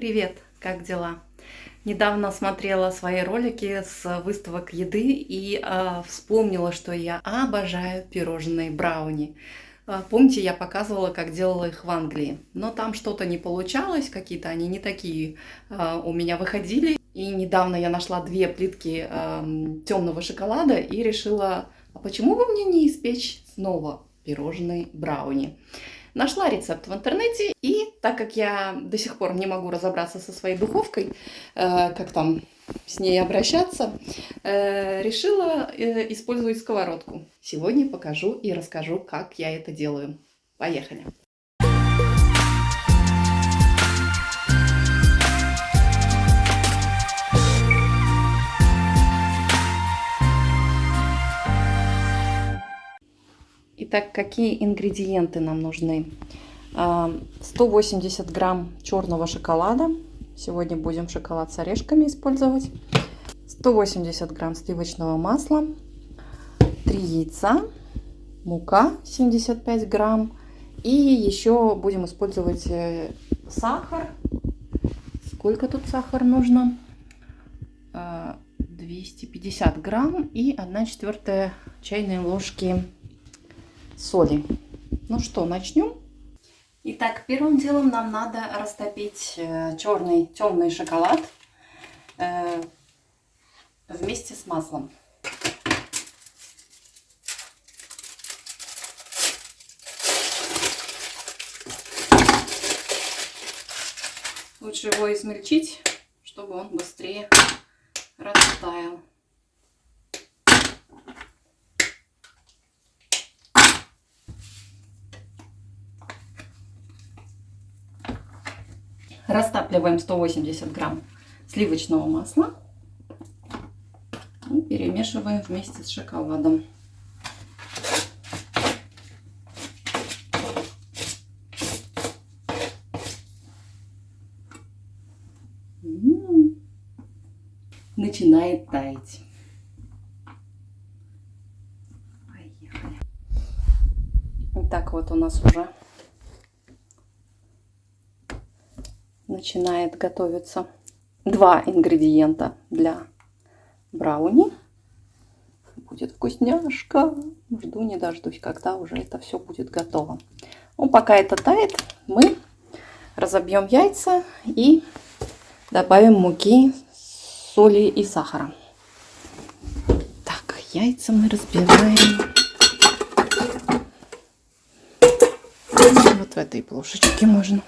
Привет, как дела? Недавно смотрела свои ролики с выставок еды и э, вспомнила, что я обожаю пирожные брауни. Э, помните, я показывала, как делала их в Англии, но там что-то не получалось, какие-то они не такие э, у меня выходили. И недавно я нашла две плитки э, темного шоколада и решила, а почему бы мне не испечь снова пирожные брауни? Нашла рецепт в интернете, и так как я до сих пор не могу разобраться со своей духовкой, э, как там с ней обращаться, э, решила э, использовать сковородку. Сегодня покажу и расскажу, как я это делаю. Поехали! Итак, какие ингредиенты нам нужны? 180 а, грамм черного шоколада. Сегодня будем шоколад с орешками использовать. 180 грамм сливочного масла. 3 яйца. Мука 75 грамм. И еще будем использовать э, сахар. Сколько тут сахар нужно? 250 а, грамм и 1 четвертая чайной ложки соли. Ну что, начнем? Итак, первым делом нам надо растопить э, черный темный шоколад э, вместе с маслом. Лучше его измельчить, чтобы он быстрее растаял. Растапливаем 180 грамм сливочного масла и перемешиваем вместе с шоколадом. начинает таять. Поехали. Так вот у нас уже начинает готовиться два ингредиента для брауни. Будет вкусняшка. Жду не дождусь, когда уже это все будет готово. Ну, пока это тает, мы разобьем яйца и добавим муки, соли и сахара. Так, яйца мы разбиваем вот в этой плошечке можно.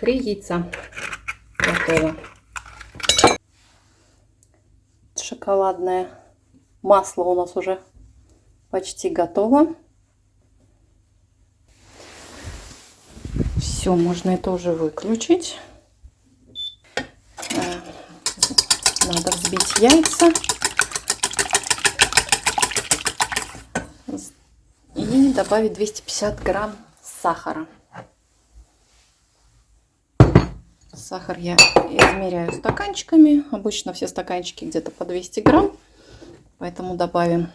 Три яйца. Готово. Шоколадное масло у нас уже почти готово. Все, можно это уже выключить. Э, надо взбить яйца. И добавить 250 грамм сахара. Сахар я измеряю стаканчиками. Обычно все стаканчики где-то по 200 грамм. Поэтому добавим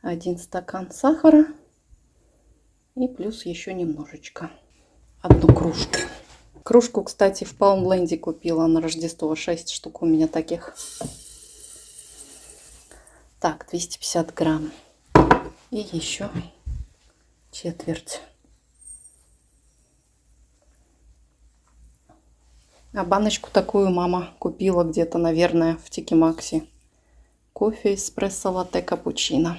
один стакан сахара. И плюс еще немножечко. Одну кружку. Кружку, кстати, в Палмленде купила на Рождество. 6 штук у меня таких. Так, 250 грамм. И еще четверть. А баночку такую мама купила где-то, наверное, в Тикимаксе. Кофе, эспрессо, латте, капучино.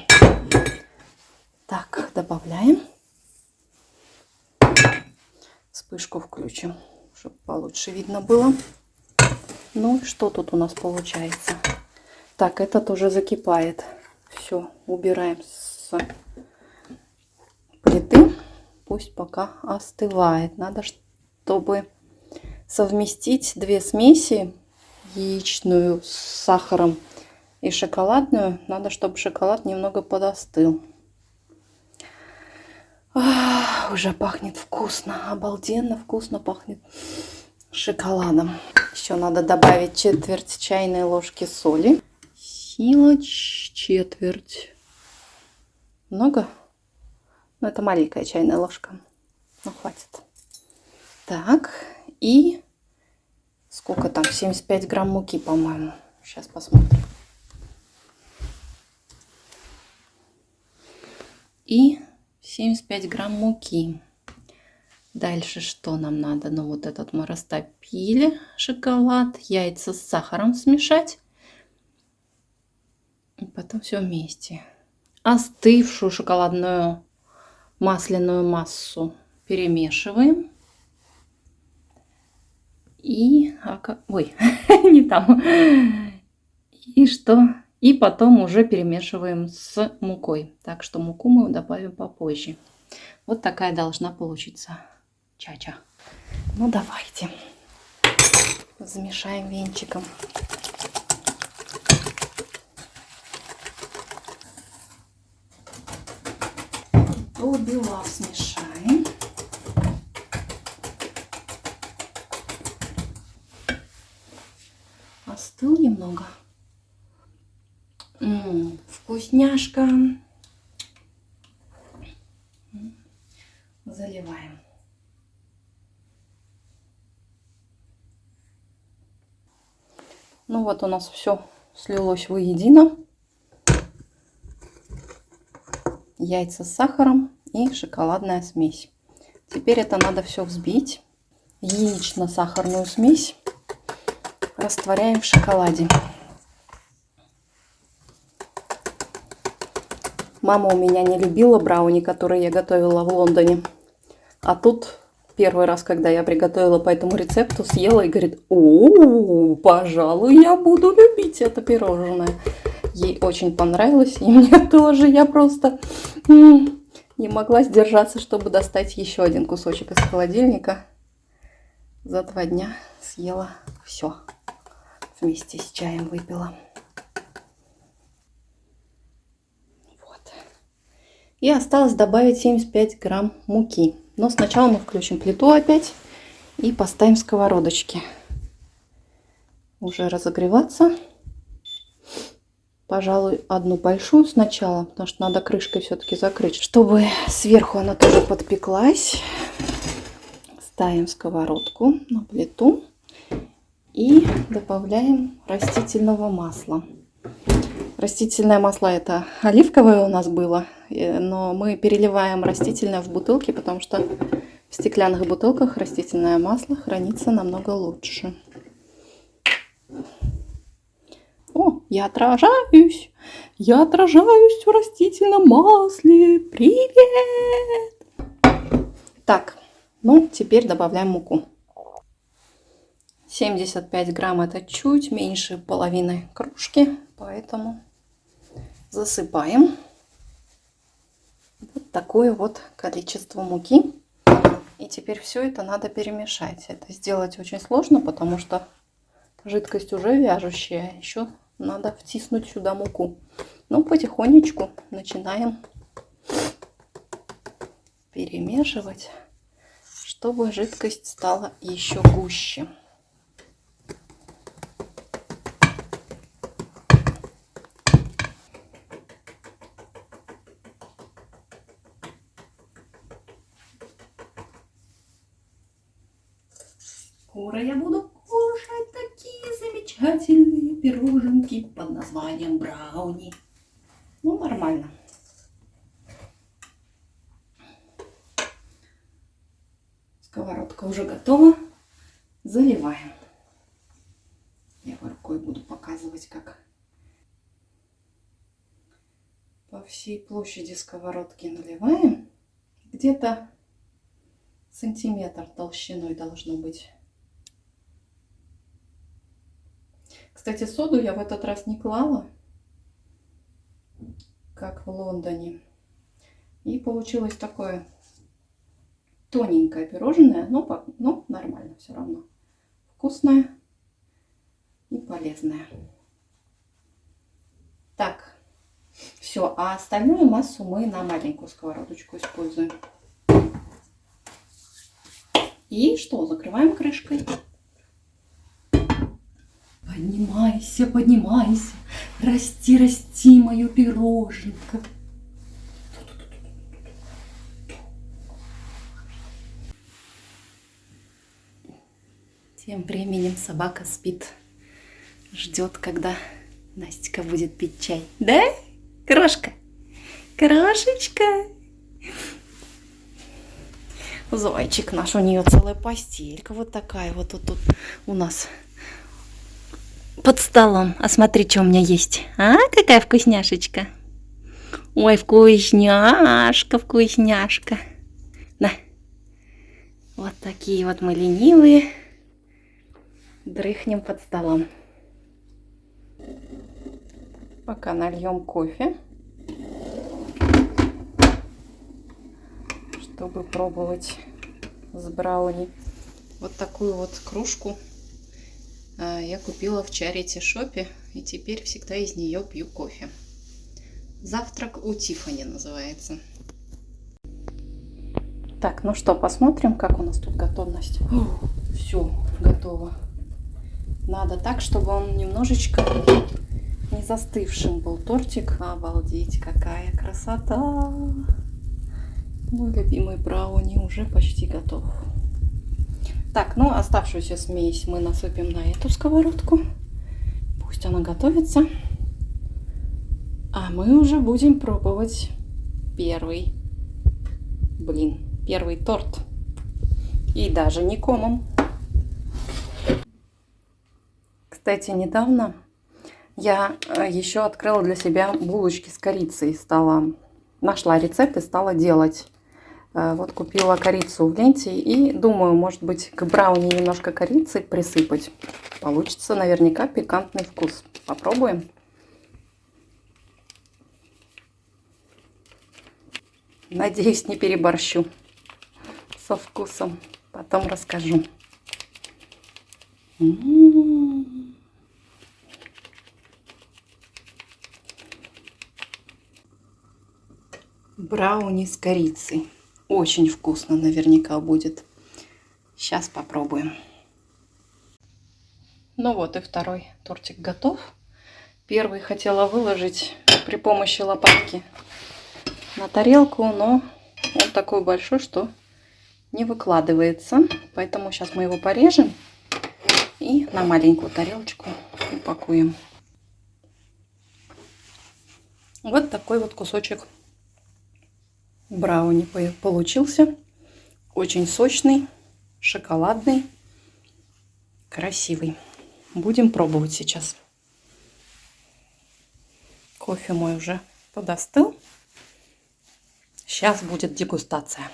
Так, добавляем. Вспышку включим, чтобы получше видно было. Ну, что тут у нас получается? Так, этот уже закипает. Все, убираем с плиты. Пусть пока остывает. Надо, чтобы совместить две смеси, яичную с сахаром и шоколадную. Надо, чтобы шоколад немного подостыл. А, уже пахнет вкусно, обалденно вкусно пахнет. шоколадом. Еще надо добавить четверть чайной ложки соли. Сила четверть. Много? Ну, это маленькая чайная ложка. Ну, хватит. Так, и сколько там? 75 грамм муки, по-моему. Сейчас посмотрим. И 75 грамм муки. Дальше что нам надо? Ну вот этот мы растопили шоколад, яйца с сахаром смешать. И потом все вместе. Остывшую шоколадную масляную массу перемешиваем. И... А ой, не там. И что? И потом уже перемешиваем с мукой. Так что муку мы добавим попозже. Вот такая должна получиться чача. Ну давайте. Замешаем венчиком. До бела смешаем. Немного. М -м, вкусняшка. Заливаем. Ну вот у нас все слилось воедино. Яйца с сахаром и шоколадная смесь. Теперь это надо все взбить. Яично-сахарную смесь растворяем в шоколаде. Мама у меня не любила брауни, которые я готовила в Лондоне. А тут первый раз, когда я приготовила по этому рецепту, съела и говорит, о, пожалуй, я буду любить это пирожное. Ей очень понравилось, и мне тоже. Я просто не могла сдержаться, чтобы достать еще один кусочек из холодильника. За два дня съела все. Вместе с чаем выпила. Вот. И осталось добавить 75 грамм муки. Но сначала мы включим плиту опять и поставим сковородочки. Уже разогреваться. Пожалуй, одну большую сначала, потому что надо крышкой все-таки закрыть, чтобы сверху она тоже подпеклась. Ставим сковородку на плиту добавляем растительного масла. Растительное масло это оливковое у нас было, э, но мы переливаем растительное в бутылки, потому что в стеклянных бутылках растительное масло хранится намного лучше. О, я отражаюсь! Я отражаюсь в растительном масле! Привет! Так, ну теперь добавляем муку. 75 грамм это чуть меньше половины кружки, поэтому засыпаем вот такое вот количество муки. И теперь все это надо перемешать. Это сделать очень сложно, потому что жидкость уже вяжущая. Еще надо втиснуть сюда муку. Ну, потихонечку начинаем перемешивать, чтобы жидкость стала еще гуще. Скоро я буду кушать такие замечательные пироженки под названием брауни. Ну, нормально. Сковородка уже готова. Заливаем. Я рукой буду показывать, как по всей площади сковородки наливаем. Где-то сантиметр толщиной должно быть. Кстати, соду я в этот раз не клала, как в Лондоне. И получилось такое тоненькое пирожное, но, но нормально все равно. Вкусное и полезное. Так, все. А остальную массу мы на маленькую сковородочку используем. И что, закрываем крышкой Поднимайся, поднимайся, расти, расти, мое пироженка. Тем временем собака спит, ждет, когда Настя будет пить чай. Да, крошка? Крошечка. Зайчик наш, у нее целая постелька вот такая вот тут, тут у нас под столом. А смотри, что у меня есть. А, какая вкусняшечка. Ой, вкусняшка, вкусняшка. На. Вот такие вот мы ленивые дрыхнем под столом. Пока нальем кофе, чтобы пробовать с брауни. Вот такую вот кружку я купила в Charity шопе и теперь всегда из нее пью кофе. Завтрак у Тифани называется. Так, ну что, посмотрим, как у нас тут готовность. Все, готово. Надо так, чтобы он немножечко не застывшим был тортик. Обалдеть, какая красота! Мой любимый брауни уже почти готов. Так, ну оставшуюся смесь мы насыпем на эту сковородку. Пусть она готовится. А мы уже будем пробовать первый блин, первый торт. И даже не комом. Кстати, недавно я э, еще открыла для себя булочки с корицей. Стала, нашла рецепт и стала делать. Э, вот купила корицу в ленте и думаю, может быть, к брауни немножко корицы присыпать. Получится наверняка пикантный вкус. Попробуем. Надеюсь, не переборщу со вкусом. Потом расскажу. М -м -м. брауни с корицей. Очень вкусно наверняка будет. Сейчас попробуем. Ну вот и второй тортик готов. Первый хотела выложить при помощи лопатки на тарелку, но он такой большой, что не выкладывается. Поэтому сейчас мы его порежем и на маленькую тарелочку упакуем. Вот такой вот кусочек брауни получился. Очень сочный, шоколадный, красивый. Будем пробовать сейчас. Кофе мой уже подостыл. Сейчас будет дегустация.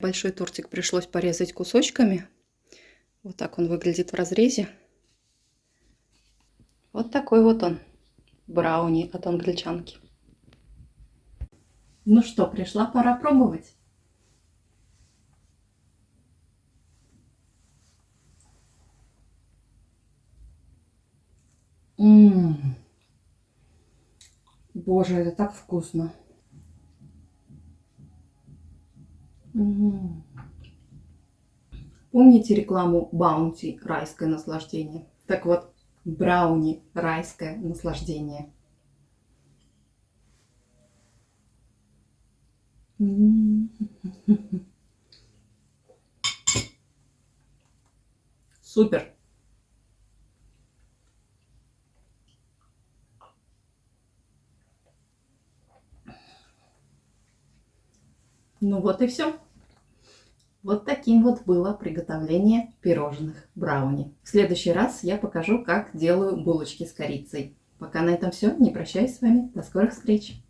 Большой тортик пришлось порезать кусочками. Вот так он выглядит в разрезе. Вот такой вот он. Брауни от англичанки. Ну что, пришла пора пробовать. Ммм. Боже, это так вкусно. М Помните рекламу Баунти «Райское наслаждение»? Так вот, брауни «Райское наслаждение». Супер. Ну вот и все. Вот таким вот было приготовление пирожных брауни. В следующий раз я покажу, как делаю булочки с корицей. Пока на этом все. Не прощаюсь с вами. До скорых встреч.